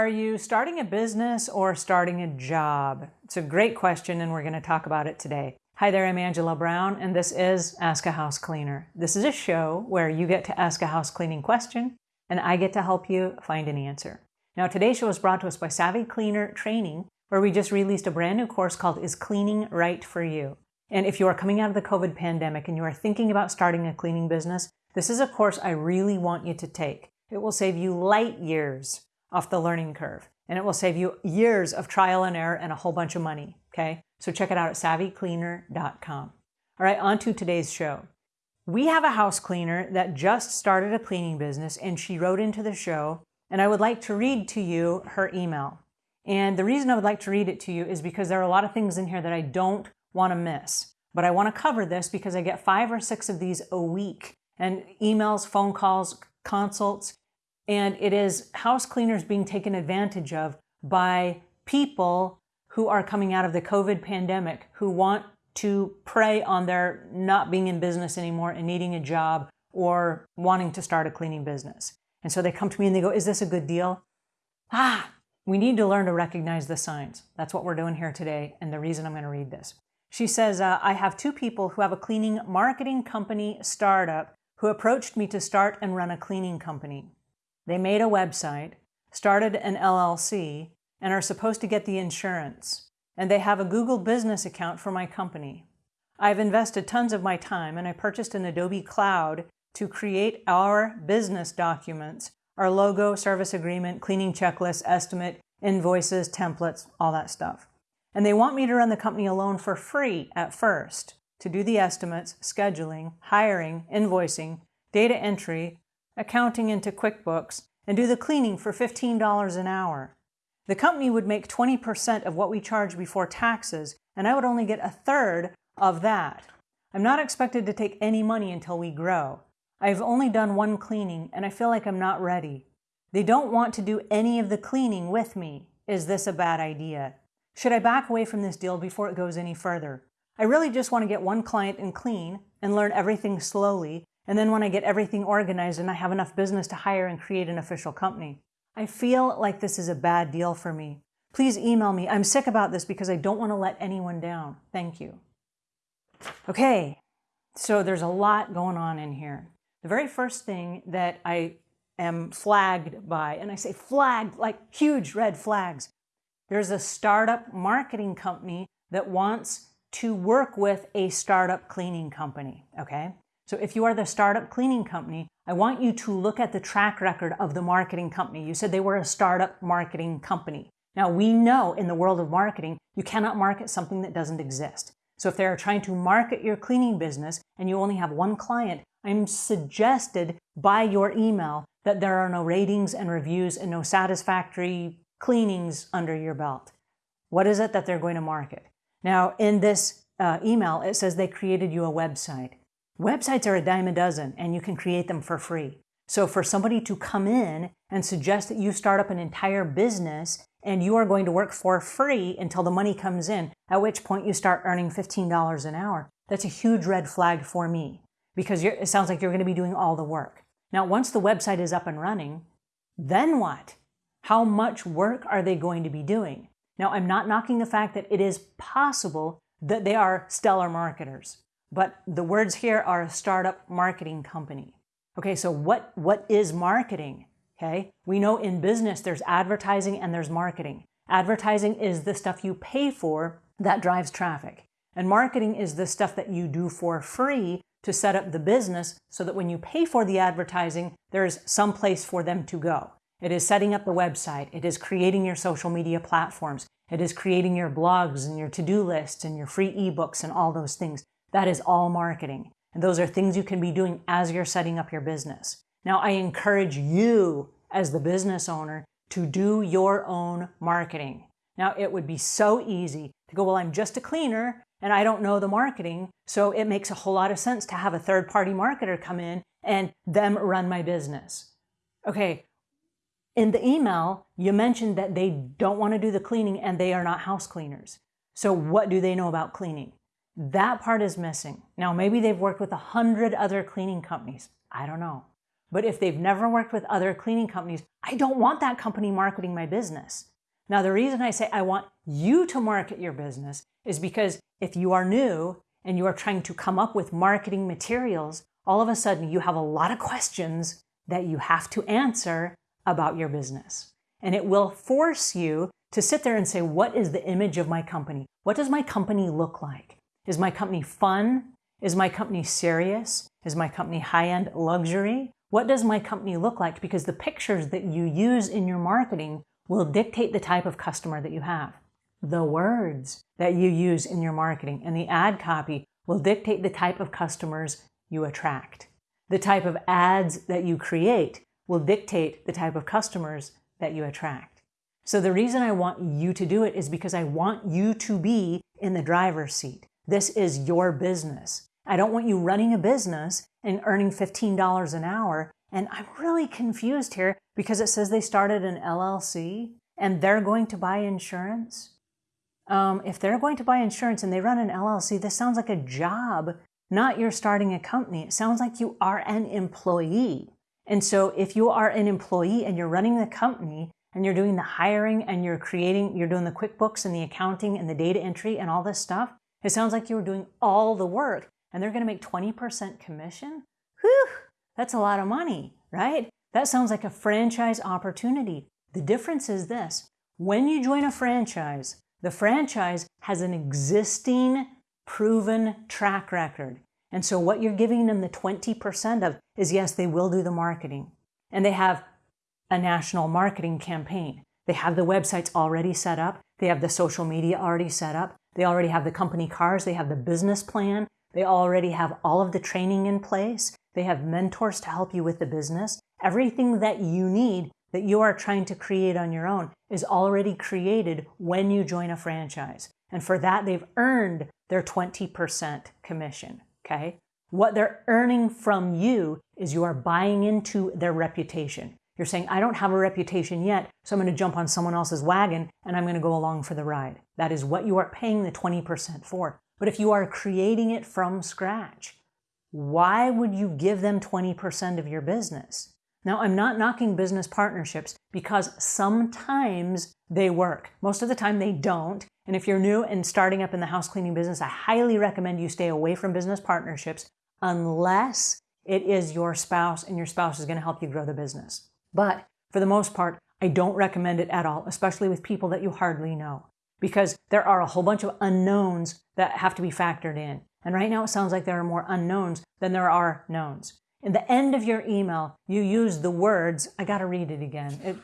Are you starting a business or starting a job? It's a great question and we're going to talk about it today. Hi there, I'm Angela Brown and this is Ask a House Cleaner. This is a show where you get to ask a house cleaning question and I get to help you find an answer. Now today's show is brought to us by Savvy Cleaner Training where we just released a brand new course called Is Cleaning Right for You? And if you are coming out of the COVID pandemic and you are thinking about starting a cleaning business, this is a course I really want you to take. It will save you light years off the learning curve. And it will save you years of trial and error and a whole bunch of money, okay? So check it out at savvycleaner.com. All right, on to today's show. We have a house cleaner that just started a cleaning business and she wrote into the show, and I would like to read to you her email. And the reason I would like to read it to you is because there are a lot of things in here that I don't want to miss. But I want to cover this because I get five or six of these a week and emails, phone calls, consults, and it is house cleaners being taken advantage of by people who are coming out of the COVID pandemic, who want to prey on their not being in business anymore and needing a job or wanting to start a cleaning business. And so they come to me and they go, is this a good deal? Ah, we need to learn to recognize the signs. That's what we're doing here today and the reason I'm going to read this. She says, uh, I have two people who have a cleaning marketing company startup who approached me to start and run a cleaning company. They made a website, started an LLC, and are supposed to get the insurance. And they have a Google business account for my company. I've invested tons of my time and I purchased an Adobe Cloud to create our business documents, our logo, service agreement, cleaning checklist, estimate, invoices, templates, all that stuff. And they want me to run the company alone for free at first to do the estimates, scheduling, hiring, invoicing, data entry, accounting into QuickBooks, and do the cleaning for $15 an hour. The company would make 20% of what we charge before taxes, and I would only get a third of that. I'm not expected to take any money until we grow. I've only done one cleaning, and I feel like I'm not ready. They don't want to do any of the cleaning with me. Is this a bad idea? Should I back away from this deal before it goes any further? I really just want to get one client and clean and learn everything slowly and then when I get everything organized and I have enough business to hire and create an official company. I feel like this is a bad deal for me. Please email me. I'm sick about this because I don't want to let anyone down. Thank you. Okay, so there's a lot going on in here. The very first thing that I am flagged by, and I say flagged like huge red flags, there's a startup marketing company that wants to work with a startup cleaning company, okay? So if you are the startup cleaning company, I want you to look at the track record of the marketing company. You said they were a startup marketing company. Now we know in the world of marketing, you cannot market something that doesn't exist. So if they're trying to market your cleaning business and you only have one client, I'm suggested by your email that there are no ratings and reviews and no satisfactory cleanings under your belt. What is it that they're going to market? Now, in this uh, email, it says they created you a website. Websites are a dime a dozen and you can create them for free. So for somebody to come in and suggest that you start up an entire business and you are going to work for free until the money comes in, at which point you start earning $15 an hour, that's a huge red flag for me because it sounds like you're going to be doing all the work. Now, once the website is up and running, then what? How much work are they going to be doing? Now, I'm not knocking the fact that it is possible that they are stellar marketers. But the words here are a startup marketing company. Okay, so what, what is marketing? Okay, we know in business there's advertising and there's marketing. Advertising is the stuff you pay for that drives traffic. And marketing is the stuff that you do for free to set up the business so that when you pay for the advertising, there's some place for them to go. It is setting up the website. It is creating your social media platforms. It is creating your blogs and your to-do lists and your free ebooks and all those things. That is all marketing. And those are things you can be doing as you're setting up your business. Now, I encourage you as the business owner to do your own marketing. Now, it would be so easy to go, well, I'm just a cleaner and I don't know the marketing. So it makes a whole lot of sense to have a third party marketer come in and them run my business. Okay. In the email, you mentioned that they don't want to do the cleaning and they are not house cleaners. So what do they know about cleaning? That part is missing. Now, maybe they've worked with a hundred other cleaning companies. I don't know. But if they've never worked with other cleaning companies, I don't want that company marketing my business. Now, the reason I say I want you to market your business is because if you are new and you are trying to come up with marketing materials, all of a sudden you have a lot of questions that you have to answer about your business. And it will force you to sit there and say, what is the image of my company? What does my company look like? Is my company fun? Is my company serious? Is my company high-end luxury? What does my company look like? Because the pictures that you use in your marketing will dictate the type of customer that you have. The words that you use in your marketing and the ad copy will dictate the type of customers you attract. The type of ads that you create will dictate the type of customers that you attract. So the reason I want you to do it is because I want you to be in the driver's seat. This is your business. I don't want you running a business and earning $15 an hour. And I'm really confused here because it says they started an LLC and they're going to buy insurance. Um, if they're going to buy insurance and they run an LLC, this sounds like a job, not you're starting a company. It sounds like you are an employee. And so if you are an employee and you're running the company and you're doing the hiring and you're creating, you're doing the QuickBooks and the accounting and the data entry and all this stuff, it sounds like you were doing all the work and they're going to make 20% commission. Whew, that's a lot of money, right? That sounds like a franchise opportunity. The difference is this. When you join a franchise, the franchise has an existing proven track record. And so what you're giving them the 20% of is yes, they will do the marketing. And they have a national marketing campaign. They have the websites already set up. They have the social media already set up. They already have the company cars. They have the business plan. They already have all of the training in place. They have mentors to help you with the business. Everything that you need that you are trying to create on your own is already created when you join a franchise. And for that, they've earned their 20% commission, okay? What they're earning from you is you are buying into their reputation. You're saying, I don't have a reputation yet, so I'm going to jump on someone else's wagon and I'm going to go along for the ride. That is what you are paying the 20% for. But if you are creating it from scratch, why would you give them 20% of your business? Now, I'm not knocking business partnerships because sometimes they work. Most of the time they don't. And if you're new and starting up in the house cleaning business, I highly recommend you stay away from business partnerships unless it is your spouse and your spouse is going to help you grow the business. But for the most part, I don't recommend it at all, especially with people that you hardly know, because there are a whole bunch of unknowns that have to be factored in. And right now it sounds like there are more unknowns than there are knowns. In the end of your email, you use the words, I got to read it again. It,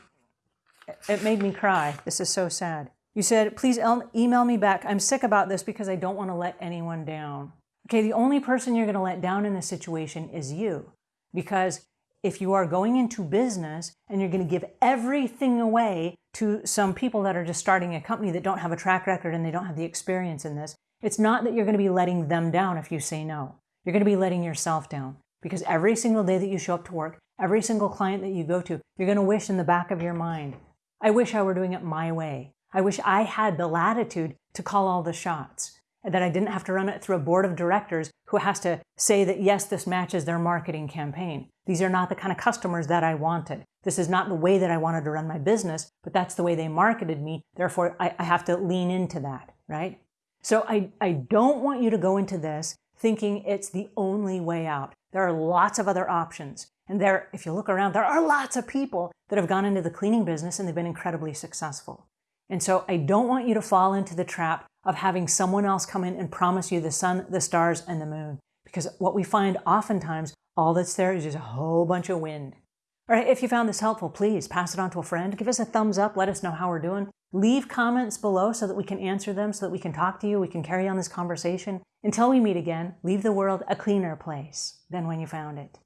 it made me cry. This is so sad. You said, please email me back. I'm sick about this because I don't want to let anyone down. Okay, the only person you're going to let down in this situation is you. Because if you are going into business and you're going to give everything away to some people that are just starting a company that don't have a track record and they don't have the experience in this, it's not that you're going to be letting them down if you say no. You're going to be letting yourself down because every single day that you show up to work, every single client that you go to, you're going to wish in the back of your mind, I wish I were doing it my way. I wish I had the latitude to call all the shots that I didn't have to run it through a board of directors who has to say that, yes, this matches their marketing campaign. These are not the kind of customers that I wanted. This is not the way that I wanted to run my business, but that's the way they marketed me. Therefore, I, I have to lean into that, right? So I, I don't want you to go into this thinking it's the only way out. There are lots of other options. And there, if you look around, there are lots of people that have gone into the cleaning business and they've been incredibly successful. And so I don't want you to fall into the trap of having someone else come in and promise you the sun, the stars, and the moon. Because what we find oftentimes, all that's there is just a whole bunch of wind. All right, if you found this helpful, please pass it on to a friend. Give us a thumbs up. Let us know how we're doing. Leave comments below so that we can answer them, so that we can talk to you, we can carry on this conversation. Until we meet again, leave the world a cleaner place than when you found it.